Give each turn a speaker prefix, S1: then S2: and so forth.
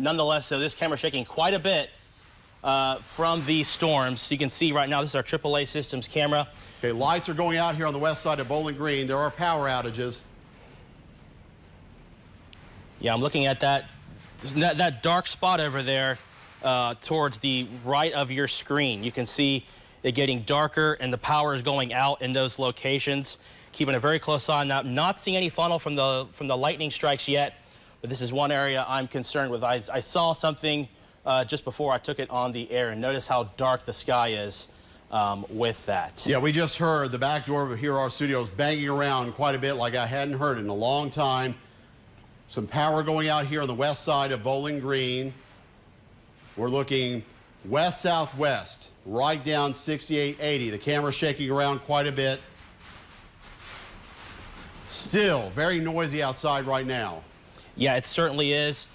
S1: nonetheless, though, this camera shaking quite a bit uh, from these storms. You can see right now, this is our AAA Systems camera.
S2: Okay, lights are going out here on the west side of Bowling Green. There are power outages.
S1: Yeah, I'm looking at that, that, that dark spot over there uh, towards the right of your screen. You can see it getting darker and the power is going out in those locations. Keeping a very close eye on that. Not seeing any funnel from the, from the lightning strikes yet, but this is one area I'm concerned with. I, I saw something uh, just before I took it on the air and notice how dark the sky is um, with that.
S2: Yeah, we just heard the back door of here our studios banging around quite a bit like I hadn't heard in a long time. Some power going out here on the west side of Bowling Green. We're looking west-southwest, right down 6880. The camera shaking around quite a bit. Still very noisy outside right now.
S1: Yeah, it certainly is.